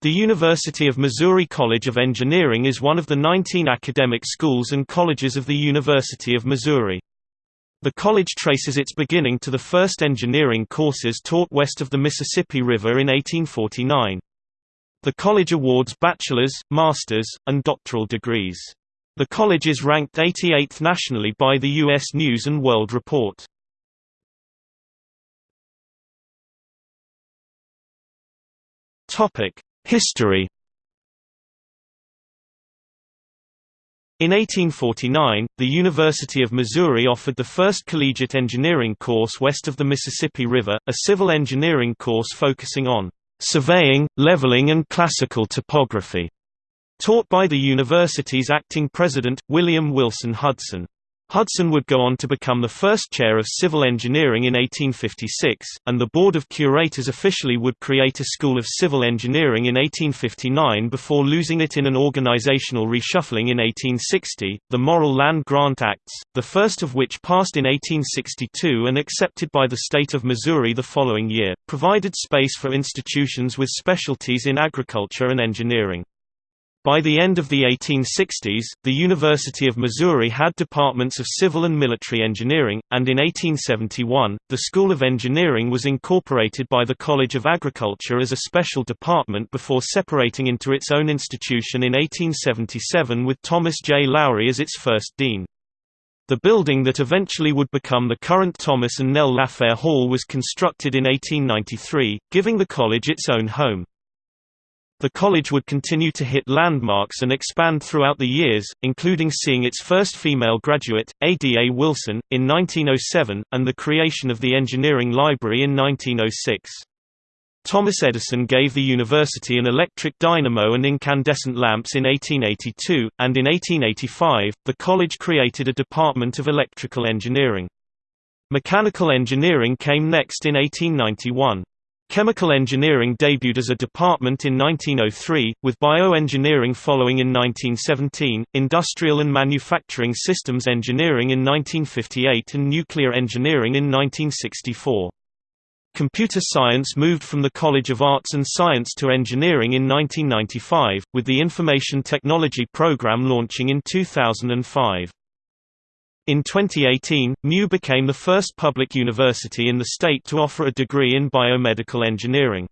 The University of Missouri College of Engineering is one of the 19 academic schools and colleges of the University of Missouri. The college traces its beginning to the first engineering courses taught west of the Mississippi River in 1849. The college awards bachelor's, master's, and doctoral degrees. The college is ranked 88th nationally by the U.S. News & World Report. Topic: History In 1849, the University of Missouri offered the first collegiate engineering course west of the Mississippi River, a civil engineering course focusing on surveying, leveling and classical topography, taught by the university's acting president, William Wilson Hudson. Hudson would go on to become the first chair of civil engineering in 1856, and the Board of Curators officially would create a School of Civil Engineering in 1859 before losing it in an organizational reshuffling in 1860. The Morrill Land Grant Acts, the first of which passed in 1862 and accepted by the state of Missouri the following year, provided space for institutions with specialties in agriculture and engineering. By the end of the 1860s, the University of Missouri had departments of civil and military engineering, and in 1871, the School of Engineering was incorporated by the College of Agriculture as a special department before separating into its own institution in 1877 with Thomas J. Lowry as its first dean. The building that eventually would become the current Thomas and Nell Lafferre Hall was constructed in 1893, giving the college its own home. The college would continue to hit landmarks and expand throughout the years, including seeing its first female graduate, Ada Wilson, in 1907, and the creation of the Engineering Library in 1906. Thomas Edison gave the university an electric dynamo and incandescent lamps in 1882, and in 1885, the college created a department of electrical engineering. Mechanical engineering came next in 1891. Chemical engineering debuted as a department in 1903, with bioengineering following in 1917, industrial and manufacturing systems engineering in 1958 and nuclear engineering in 1964. Computer science moved from the College of Arts and Science to engineering in 1995, with the Information Technology program launching in 2005. In 2018, MU became the first public university in the state to offer a degree in biomedical engineering.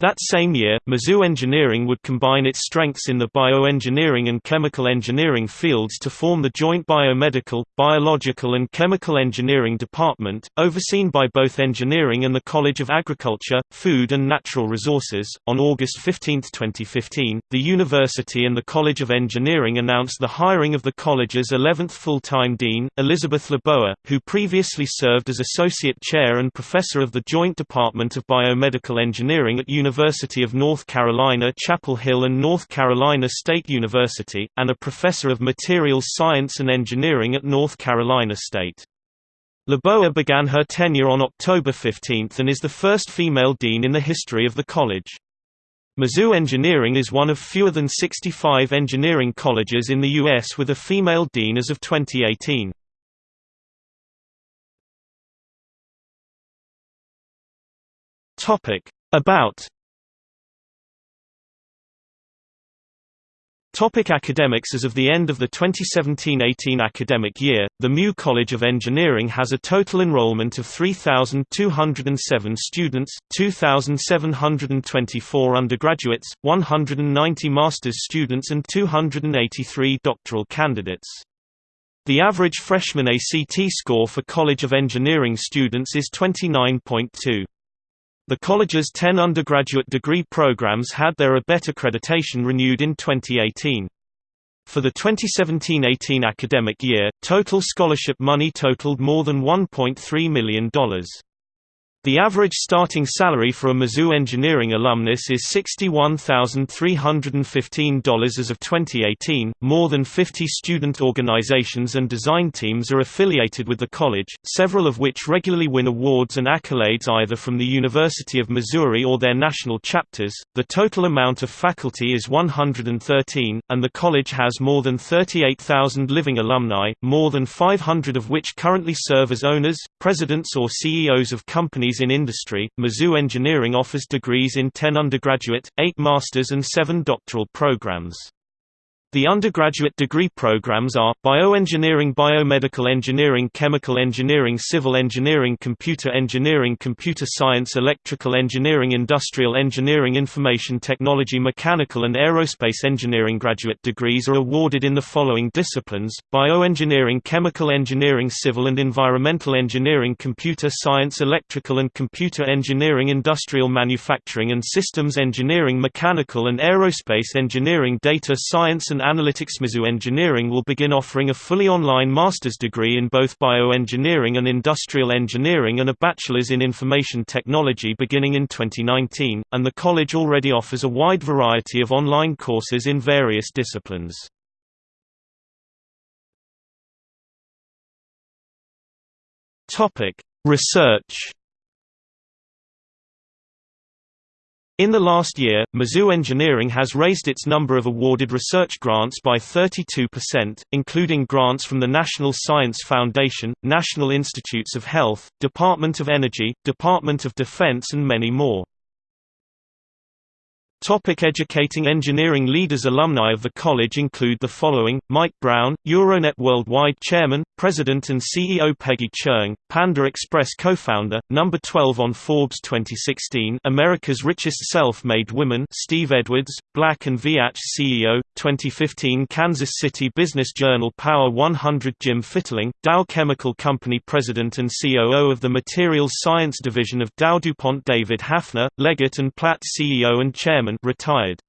That same year, Mizzou Engineering would combine its strengths in the bioengineering and chemical engineering fields to form the joint biomedical, biological and chemical engineering department, overseen by both engineering and the College of Agriculture, Food and Natural Resources. On August 15, 2015, the university and the College of Engineering announced the hiring of the college's 11th full-time dean, Elizabeth Loboa, who previously served as associate chair and professor of the Joint Department of Biomedical Engineering at University University of North Carolina Chapel Hill and North Carolina State University, and a professor of materials science and engineering at North Carolina State. Loboa began her tenure on October 15 and is the first female dean in the history of the college. Mizzou Engineering is one of fewer than 65 engineering colleges in the U.S. with a female dean as of 2018. About Topic academics As of the end of the 2017–18 academic year, the MU College of Engineering has a total enrollment of 3,207 students, 2,724 undergraduates, 190 master's students and 283 doctoral candidates. The average freshman ACT score for College of Engineering students is 29.2. The college's 10 undergraduate degree programs had their ABET accreditation renewed in 2018. For the 2017–18 academic year, total scholarship money totaled more than $1.3 million. The average starting salary for a Mizzou engineering alumnus is $61,315 as of 2018. More than 50 student organizations and design teams are affiliated with the college, several of which regularly win awards and accolades either from the University of Missouri or their national chapters. The total amount of faculty is 113, and the college has more than 38,000 living alumni, more than 500 of which currently serve as owners, presidents, or CEOs of companies degrees in industry. Mizzou Engineering offers degrees in 10 undergraduate, 8 master's and 7 doctoral programs. The undergraduate degree programs are, Bioengineering Biomedical Engineering Chemical Engineering Civil Engineering Computer Engineering Computer Science Electrical Engineering Industrial Engineering Information Technology Mechanical and Aerospace Engineering. Graduate degrees are awarded in the following disciplines, Bioengineering Chemical Engineering Civil and Environmental Engineering Computer Science Electrical and Computer Engineering Industrial Manufacturing and Systems Engineering Mechanical and Aerospace Engineering Data Science and and Analytics Mizzou Engineering will begin offering a fully online master's degree in both bioengineering and industrial engineering and a bachelor's in information technology beginning in 2019, and the college already offers a wide variety of online courses in various disciplines. Research In the last year, Mizzou Engineering has raised its number of awarded research grants by 32%, including grants from the National Science Foundation, National Institutes of Health, Department of Energy, Department of Defense and many more. Topic educating engineering leaders Alumni of the college include the following, Mike Brown, Euronet Worldwide Chairman, President and CEO Peggy Cherng, Panda Express co-founder, number 12 on Forbes 2016 America's Richest Self-Made Women Steve Edwards, Black & Veatch CEO, 2015 Kansas City Business Journal Power 100 Jim Fitterling, Dow Chemical Company President and COO of the Materials Science Division of Dow DuPont David Haffner, Leggett & Platt CEO and Chairman retired.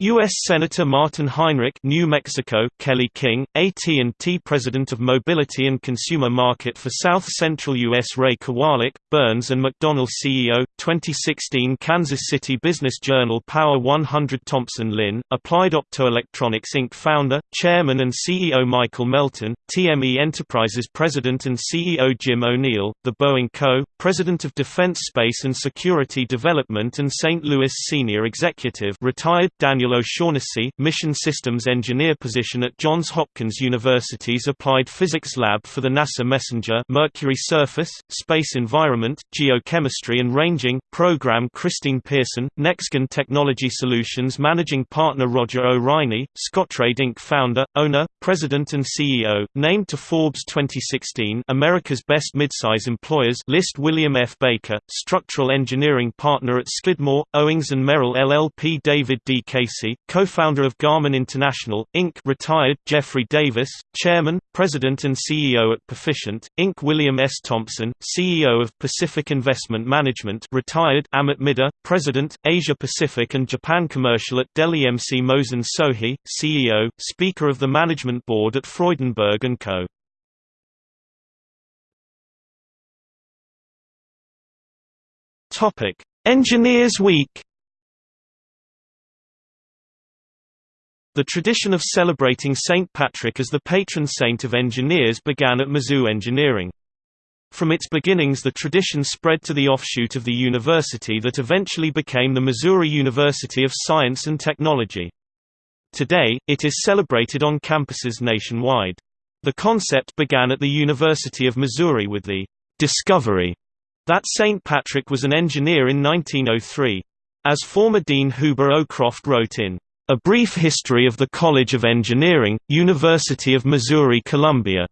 U.S. Senator Martin Heinrich New Mexico, Kelly King, AT&T President of Mobility and Consumer Market for South Central U.S. Ray Kowalik, Burns & McDonnell CEO, 2016 Kansas City Business Journal Power 100 Thompson Lin, Applied Optoelectronics Inc. Founder, Chairman and CEO Michael Melton, TME Enterprises President and CEO Jim O'Neill, The Boeing Co., President of Defense Space and Security Development and St. Louis Senior Executive retired Daniel Daniel O'Shaughnessy, Mission Systems Engineer position at Johns Hopkins University's Applied Physics Lab for the NASA Messenger Mercury Surface, Space Environment, Geochemistry and Ranging, Program Christine Pearson, NextGen Technology Solutions Managing Partner Rodger O. Riney, Scottrade Inc. Founder, Owner, President and CEO, named to Forbes 2016 America's Best Midsize Employers list William F. Baker, Structural Engineering Partner at Skidmore, Owings & Merrill LLP David D. Casey co-founder of Garmin International, Inc. retired Jeffrey Davis, Chairman, President and CEO at Perficient, Inc. William S. Thompson, CEO of Pacific Investment Management retired Amit Midha, President, Asia Pacific and Japan Commercial at Dell EMC Mohsen Sohi, CEO, Speaker of the Management Board at Freudenberg & Co. Engineers Week The tradition of celebrating St. Patrick as the patron saint of engineers began at Mizzou Engineering. From its beginnings the tradition spread to the offshoot of the university that eventually became the Missouri University of Science and Technology. Today, it is celebrated on campuses nationwide. The concept began at the University of Missouri with the discovery that St. Patrick was an engineer in 1903. As former Dean Huber O. Croft wrote in a Brief History of the College of Engineering, University of Missouri-Columbia.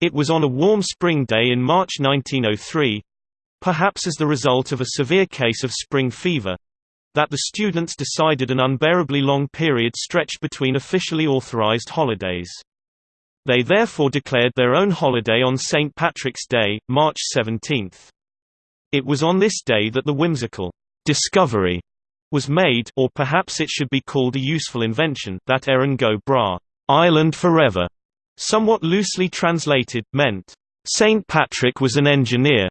It was on a warm spring day in March 1903—perhaps as the result of a severe case of spring fever—that the students decided an unbearably long period stretched between officially authorized holidays. They therefore declared their own holiday on St. Patrick's Day, March 17. It was on this day that the whimsical discovery was made or perhaps it should be called a useful invention that Erin Go Bragh, Island Forever, somewhat loosely translated, meant, St. Patrick was an engineer.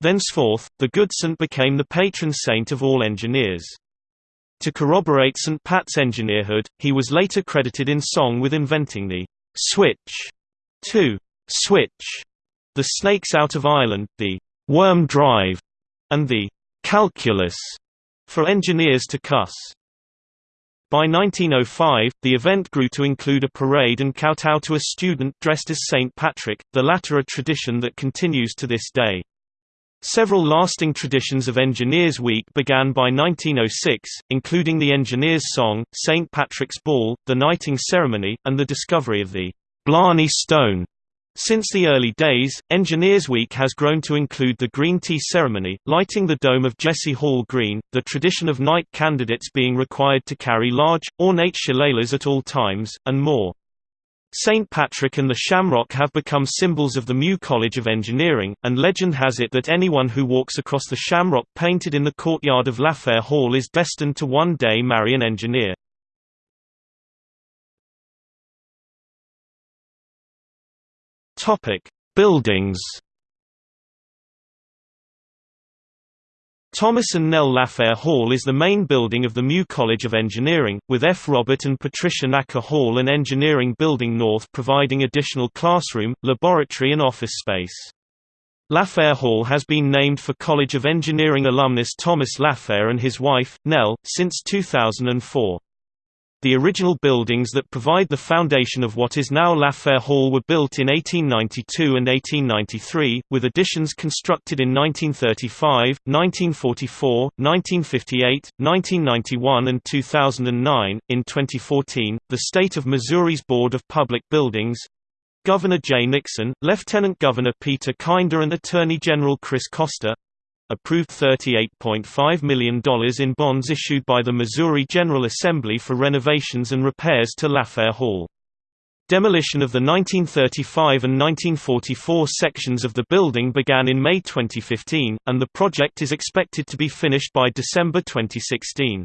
Thenceforth, the good saint became the patron saint of all engineers. To corroborate St. Pat's engineerhood, he was later credited in song with inventing the switch to switch the snakes out of Ireland, the worm drive, and the calculus for engineers to cuss. By 1905, the event grew to include a parade and kowtow to a student dressed as St. Patrick, the latter a tradition that continues to this day. Several lasting traditions of Engineers Week began by 1906, including the Engineers' Song, St. Patrick's Ball, the Knighting Ceremony, and the discovery of the Blarney Stone. Since the early days, Engineers Week has grown to include the Green Tea Ceremony, lighting the dome of Jesse Hall Green, the tradition of knight candidates being required to carry large, ornate shillelaghs at all times, and more. St. Patrick and the Shamrock have become symbols of the Mew College of Engineering, and legend has it that anyone who walks across the Shamrock painted in the courtyard of Lafferre Hall is destined to one day marry an engineer. Buildings Thomas and Nell Lafferre Hall is the main building of the Mew College of Engineering, with F. Robert and Patricia Naka Hall and Engineering Building North providing additional classroom, laboratory and office space. Lafferre Hall has been named for College of Engineering alumnus Thomas Lafferre and his wife, Nell, since 2004. The original buildings that provide the foundation of what is now Lafferre Hall were built in 1892 and 1893, with additions constructed in 1935, 1944, 1958, 1991, and 2009. In 2014, the state of Missouri's Board of Public Buildings Governor Jay Nixon, Lieutenant Governor Peter Kinder, and Attorney General Chris Koster approved $38.5 million in bonds issued by the Missouri General Assembly for renovations and repairs to Lafferre Hall. Demolition of the 1935 and 1944 sections of the building began in May 2015, and the project is expected to be finished by December 2016.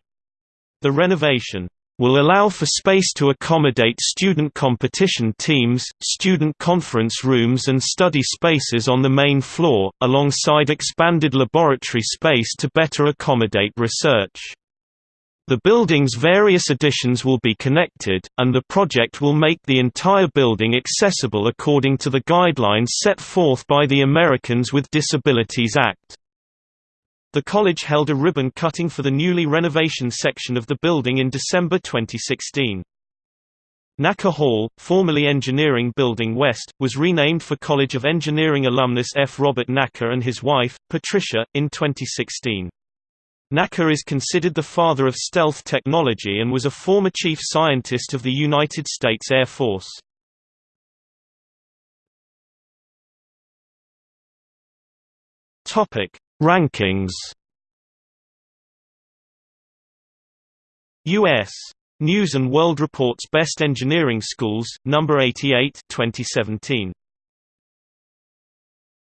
The renovation will allow for space to accommodate student competition teams, student conference rooms and study spaces on the main floor, alongside expanded laboratory space to better accommodate research. The building's various additions will be connected, and the project will make the entire building accessible according to the guidelines set forth by the Americans with Disabilities Act. The college held a ribbon cutting for the newly renovation section of the building in December 2016. Naka Hall, formerly Engineering Building West, was renamed for College of Engineering alumnus F. Robert Naka and his wife, Patricia, in 2016. Naka is considered the father of stealth technology and was a former chief scientist of the United States Air Force. Topic: Rankings U.S. News & World Report's Best Engineering Schools, number 88 2017.